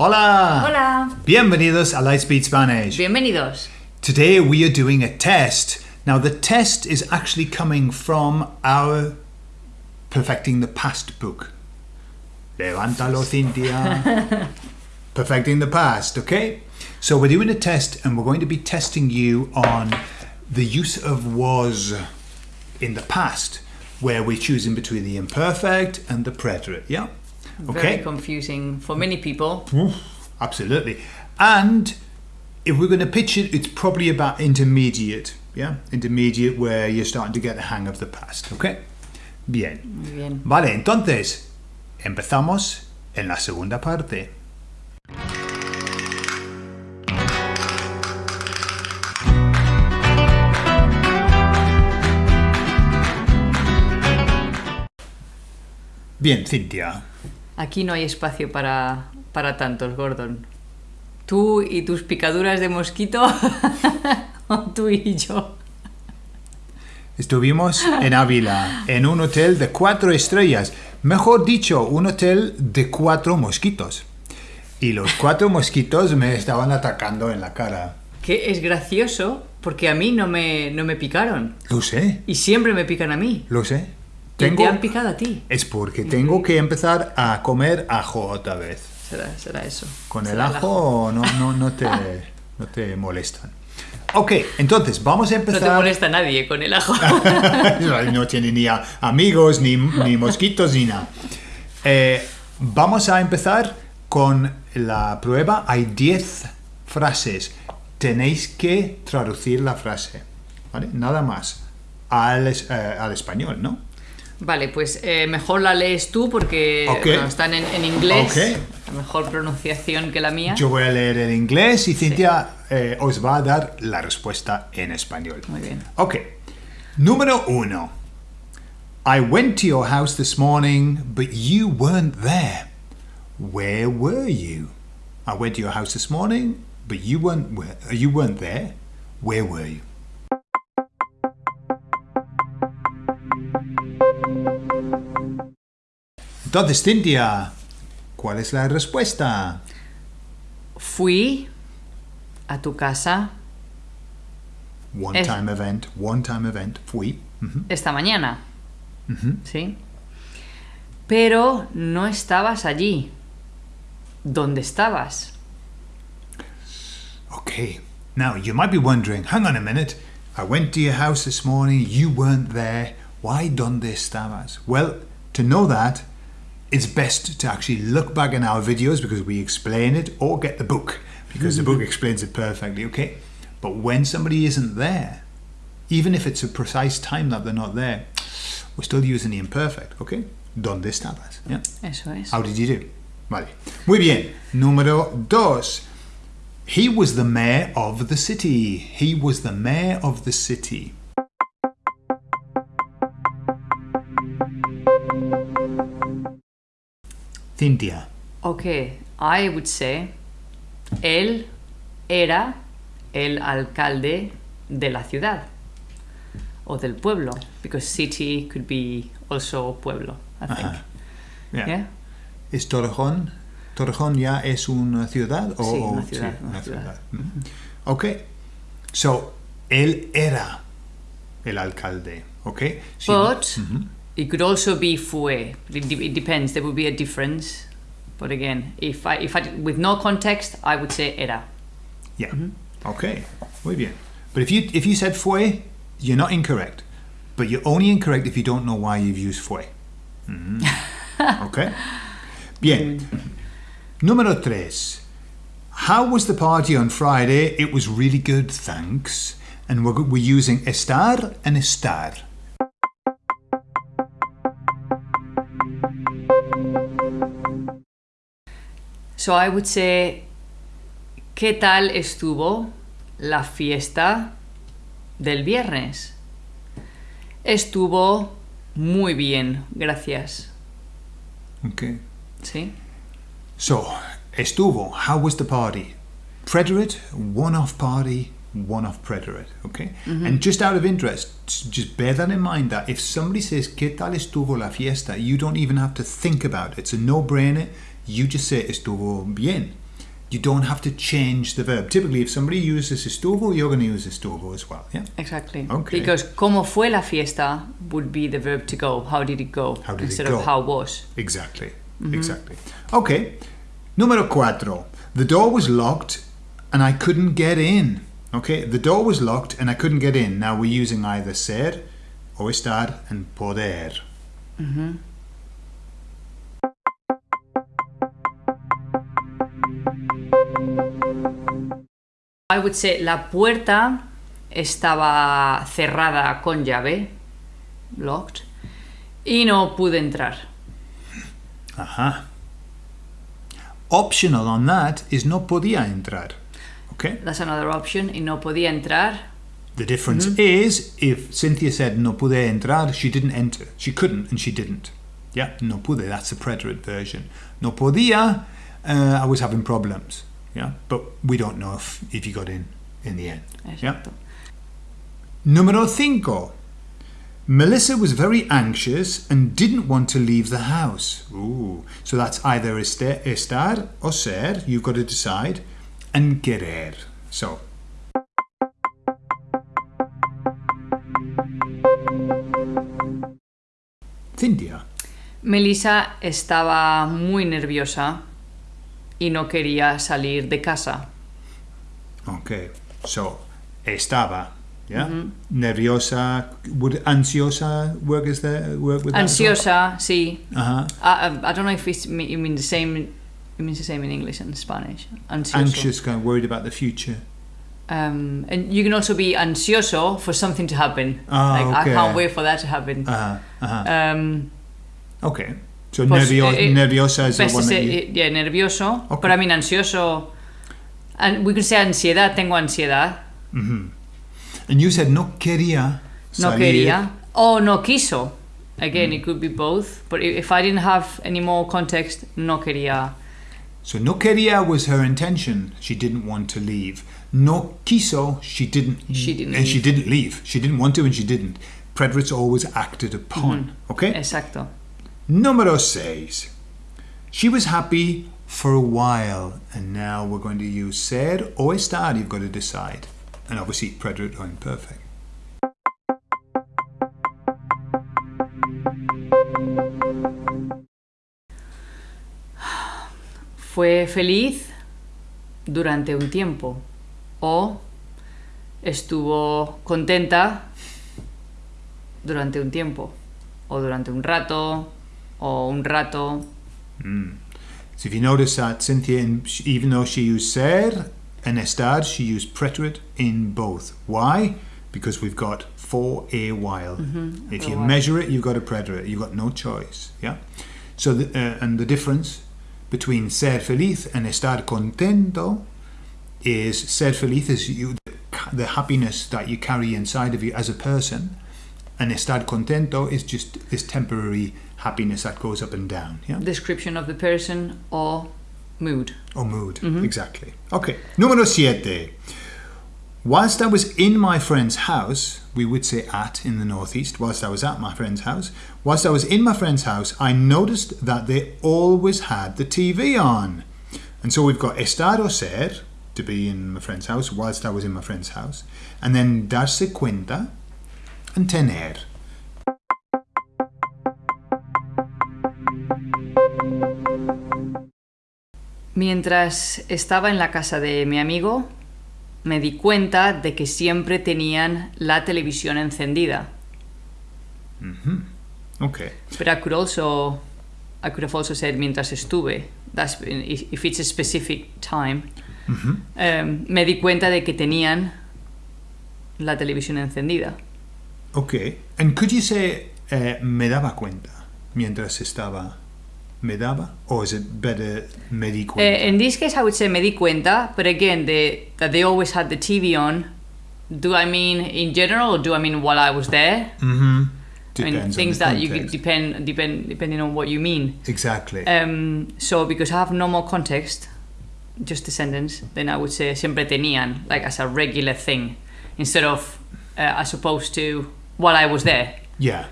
Hola! Hola. Bienvenidos a Lightspeed Spanish. Bienvenidos. Today we are doing a test. Now the test is actually coming from our Perfecting the Past book. Levántalo, Cynthia. Perfecting the Past, okay? So we're doing a test and we're going to be testing you on the use of was in the past, where we're choosing between the imperfect and the preterite, yeah? Very confusing for many people. Absolutely. And if we're going to pitch it, it's probably about intermediate. Yeah, intermediate where you're starting to get the hang of the past. Okay. Bien. Bien. Vale, entonces empezamos en la segunda parte. Bien, Cintia. Aquí no hay espacio para, para tantos, Gordon. Tú y tus picaduras de mosquito, o tú y yo. Estuvimos en Ávila, en un hotel de cuatro estrellas. Mejor dicho, un hotel de cuatro mosquitos. Y los cuatro mosquitos me estaban atacando en la cara. Que es gracioso porque a mí no me, no me picaron. Lo sé, Y siempre me pican a mí. lo sé. Tengo, te han picado a ti. es porque tengo que empezar a comer ajo otra vez. Será, será eso. Con el ajo no, no, no, te, no te molestan. Ok, entonces vamos a No te empezar. molesta nadie con el ajo. no tiene ni a- amigos, ni, ni mosquitos, ni nada. Eh, vamos a empezar con la prueba. Hay 10 frases. Tenéis que traducir la frase. ¿vale? Nada más. Al, eh, al español, ¿no? Vale, pues eh, mejor la lees tú porque Ok. bueno, están en, en inglés. Ok. La mejor pronunciación que la mía. Yo voy a leer en inglés y Cintia eh, os va a dar la respuesta en español. Muy bien. Ok. Número uno. I went to your house this morning, but you weren't there. Where were you? I went to your house this morning, but you weren't you weren't there. Where were you? Entonces, Cintia, ¿cuál es la respuesta? Fui a tu casa One Es- time event, one time event, fui. Ujú. esta mañana. ¿Sí? Pero no estabas allí. ¿Dónde estabas? Okay. Now, you might be wondering, hang on a minute. I went to your house this morning, you weren't there. Why donde estabas? Well, to know that, it's best to actually look back in our videos because we explain it or get the book because the book mm-hmm. explains it perfectly, okay? But when somebody isn't there, even if it's a precise time that they're not there, we're still using the imperfect, okay? Donde estabas? Yeah. Eso es. How did you do? Vale. Muy bien. Número dos. He was the mayor of the city. He was the mayor of the city. Cynthia. Ok, I would say él era el alcalde de la ciudad o del pueblo because city could be also pueblo, I think. Ajá. Yeah. Yeah? ¿Es Torrejón? ¿Torrejón ya es una ciudad? O, Sí, una ciudad, sí, una una ciudad. ciudad. Mhm. Ok. So, él era el alcalde. Ok. Sí. But Mhm. It could also be fue. It, de- it depends. There would be a difference. But again, if I, if I, with no context, I would say era. Yeah. Okay. Muy bien. But if you if you said fue, you're not incorrect. But you're only incorrect if you don't know why you've used fue. Mhm. Okay. Bien. Número tres. How was the party on Friday? It was really good, thanks. And we're, we're using estar and estar. So I would say, ¿qué tal estuvo la fiesta del viernes? Estuvo muy bien, gracias. Okay. ¿Sí? So, estuvo. How was the party? Preterite, one-off party, one-off preterite. Okay. Mm-hmm. And just out of interest, just bear that in mind that if somebody says "¿Qué tal estuvo la fiesta?" you don't even have to think about it. It's a no-brainer. You just say "Estuvo bien." you don't have to change the verb. Typically, if somebody uses estuvo, you're going to use estuvo as well. Yeah. Exactly. Okay. Because como fue la fiesta would be the verb to go. How did it go? How did it Instead go? of how was. Exactly. Mm-hmm. Exactly. Okay. Número cuatro. The door was locked and I couldn't get in. Okay. The door was locked and I couldn't get in. Now we're using either ser o estar and poder. Mm-hmm. I would say la puerta estaba cerrada con llave, locked, y no pude entrar. Aha. Optional on that is no podía entrar. Okay. That's another option. Y no podía entrar. The difference is if Cynthia said no pude entrar, she didn't enter. She couldn't and she didn't. Yeah, no pude, that's the preterite version. No podía, uh, I was having problems. Yeah, but we don't know if, if you got in in the end. Yeah. Número cinco. Melissa was very anxious and didn't want to leave the house. Ooh. So that's either estar or ser, you've got to decide, querer. So. Cynthia. Melissa estaba muy nerviosa y no quería salir de casa. Okay. So, estaba. Yeah. Nerviosa. Would ansiosa work as the work with as well? Ansiosa, sí. Uh-huh. I, I, I don't know if it's, you mean the same. It means the same in English and Spanish. Ansioso. Anxious, kind of worried about the future. Um, and you can also be ansioso for something to happen. Ah, like I can't wait for that to happen. Uh-huh. Uh-huh. Um, Okay. So nervio- eh, eh, nerviosa is the one that say, you... eh, yeah, nervioso. Okay. But I mean ansioso. And we could say ansiedad. Tengo ansiedad. And you said no quería Salir. No quería. Oh, no quiso. Again, it could be both. But if I didn't have any more context, no quería. So no quería was her intention. She didn't want to leave. No quiso, she didn't. She didn't And she didn't leave. She didn't want to and she didn't. Preterites always acted upon. Mm-hmm. Okay? Exacto. Número seis. She was happy for a while. And now we're going to use ser o estar. You've got to decide. And obviously, preterite or imperfect. Fue feliz durante un tiempo. O estuvo contenta durante un tiempo. O durante un rato. O un rato. So if you notice that Cynthia, in, even though she used ser and estar, she used preterite in both. Why? Because we've got for a while. If you while. measure it, you've got a preterite. You've got no choice. Yeah. So the, uh, and the difference between ser feliz and estar contento is ser feliz is you the happiness that you carry inside of you as a person, and estar contento is just this temporary happiness that goes up and down. Yeah. Description of the person or mood. Or mood, mm-hmm. exactly. Okay, número siete. Whilst I was in my friend's house, we would say at in the northeast, whilst I was at my friend's house, whilst I was in my friend's house, I noticed that they always had the TV on. And so we've got estar o ser, to be in my friend's house, whilst I was in my friend's house, and then darse cuenta and tener. Mientras estaba en la casa de mi amigo, me di cuenta de que siempre tenían la televisión encendida. Okay. But I could also, I could have also said mientras estuve. That's if it's a specific time. Um, me di cuenta de que tenían la televisión encendida. Okay. And could you say eh, me daba cuenta mientras estaba me daba or is it better me di cuenta? Uh, in this case, I would say me di cuenta, but again, the, that they always had the TV on. Do I mean in general, or do I mean while I was there? mm-hmm. I mean Depends on things that you depend depend depending on what you mean. Exactly. Um, so because I have no more context, just the sentence, then I would say siempre tenían, like as a regular thing, instead of uh, as opposed to while I was there. yeah.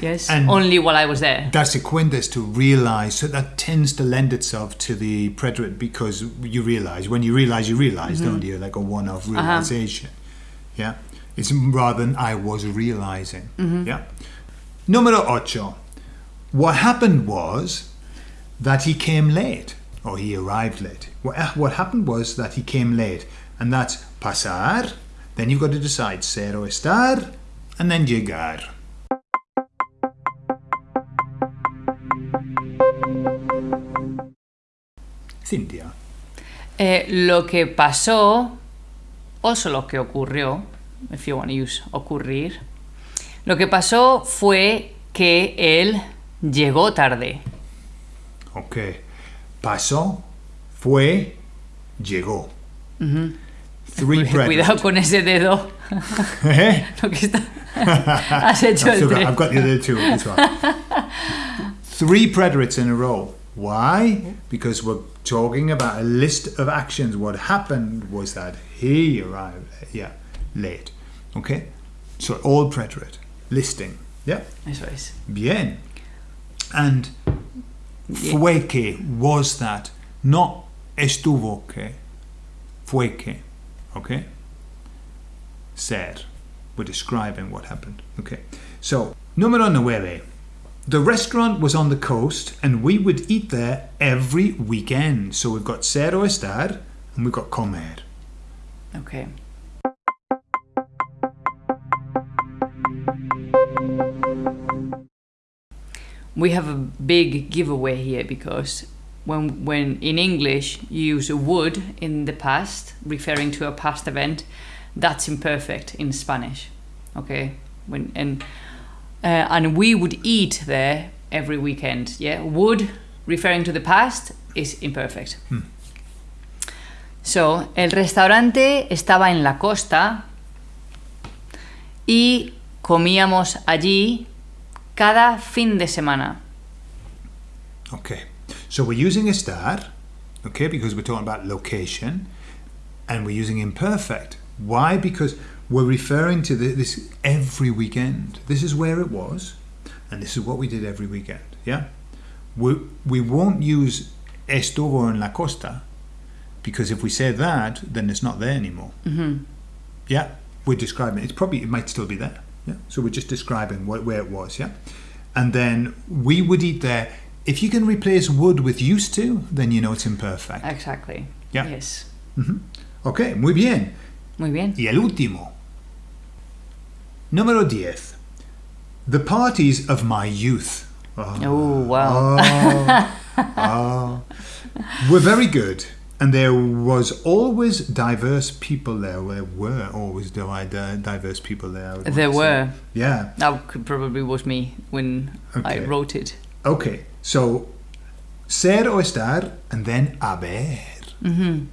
Yes. And- Only while I was there. Darse cuenta is to realize, so that tends to lend itself to the preterite because you realize. When you realize, you realize, don't mm-hmm. you? Like a one off uh-huh. realization. Yeah? It's rather than I was realizing. Mm-hmm. Yeah? Número ocho. What happened was that he came late, or he arrived late. What, eh, what happened was that he came late, and that's pasar, then you've got to decide ser o estar, and then llegar. Cynthia. Eh, lo que pasó, o lo que ocurrió, if you want to use ocurrir, lo que pasó fue que él llegó tarde. Ok. Pasó, fue, llegó. Three Cuidado con ese dedo. Eh? Lo que está... Has hecho I've, el I've got the other two. Three preterites in a row. Why? Because we're talking about a list of actions. What happened was that he arrived, yeah, late. Okay? So all preterite. Listing. Yeah? Eso es. Bien. And fue que was that, not estuvo que. Fue que. Okay? Ser. We're describing what happened. Okay. So, número nueve. The restaurant was on the coast and we would eat there every weekend. So we've got ser estar and we've got comer. Okay. We have a big giveaway here because when when in English you use would in the past referring to a past event, that's imperfect in Spanish. Okay? When and uh, and we would eat there every weekend. Yeah, would referring to the past is imperfect. So, el restaurante estaba en la costa y comíamos allí cada fin de semana. Okay. So we're using estar, okay, because we're talking about location, and we're using imperfect. Why? Because we're referring to the, this every weekend. This is where it was, and this is what we did every weekend. Yeah? We, we won't use estuvo en la costa, because if we say that, then it's not there anymore. Mhm. Yeah, we're describing It's probably it might still be there. Yeah, so we're just describing what, where it was. Yeah, and then we would eat there. If you can replace would with used to, then you know it's imperfect. Exactly. Yeah. Yes. Ok, muy bien. Muy bien. Y el último. Número 10. The parties of my youth. Oh, Oh, wow. oh, oh. were very good. And there was always diverse people there. There were always di- di- diverse people there. I would want There were. Yeah. That could probably was me when I wrote it. Okay. So, ser o estar, and then haber. Mm-hmm.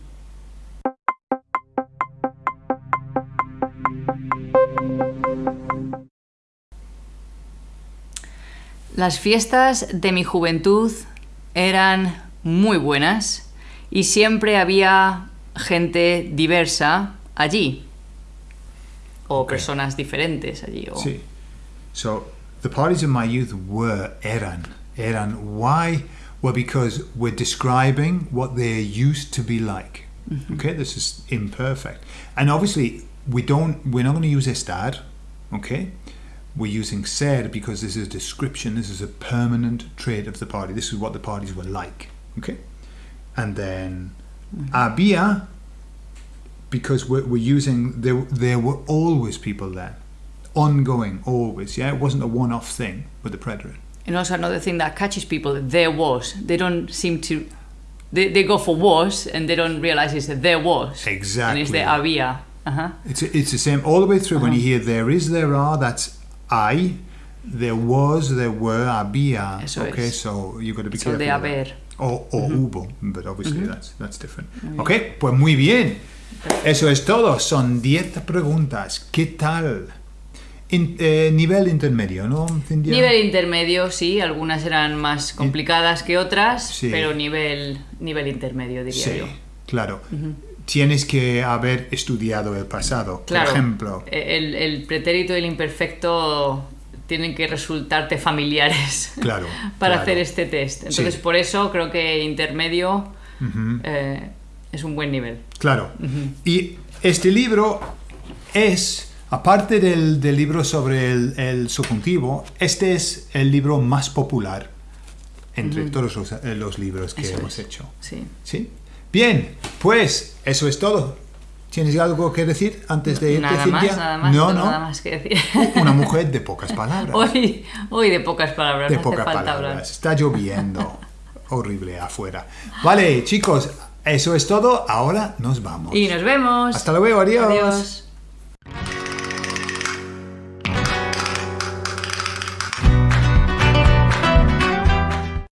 Las fiestas de mi juventud eran muy buenas y siempre había gente diversa allí. O personas diferentes allí. O... See, so the parties of my youth were eran. Eran. Why? Well, because we're describing what they used to be like. Okay, this is imperfect, and obviously we don't. We're not going to use estar. Okay, we're using ser because this is a description. This is a permanent trait of the party. This is what the parties were like. Okay, and then había because we're, we're using there there were always people there ongoing always yeah it wasn't a one-off thing with the preterite And also another thing that catches people, there was. They don't seem to... They, they go for was and they don't realize it's there was. Exactly. And it's the había. Uh-huh. it's it's the same all the way through when you hear there is there are that's i there was there were había Eso okay es. so you've got to be So careful de haber. o, o hubo but obviously that's that's different ok pues muy bien eso es todo son 10 preguntas ¿qué tal? In- eh, nivel intermedio ¿no? Cintia? Nivel intermedio, sí, algunas eran más complicadas que otras, Sí. pero nivel, nivel intermedio, diría Sí, yo. claro. Tienes que haber estudiado el pasado. Claro, Por ejemplo, el, el pretérito y el imperfecto tienen que resultarte familiares Claro, para claro. hacer este test. Entonces, Sí. por eso creo que intermedio eh, es un buen nivel. Claro. Y este libro es, aparte del, del libro sobre el, el subjuntivo, este es el libro más popular entre todos los, eh, los libros que Eso hemos es. hecho. Sí. ¿Sí? Bien, pues eso es todo. ¿Tienes algo que decir antes de irte, Nada Cintia? más, nada más, no, no, nada más que decir. Una mujer de pocas palabras. Hoy, hoy de pocas palabras, de no pocas palabras. hablar. Está lloviendo. Horrible afuera. Vale, chicos, eso es todo. Ahora nos vamos. Y nos vemos. Hasta luego, adiós. Adiós.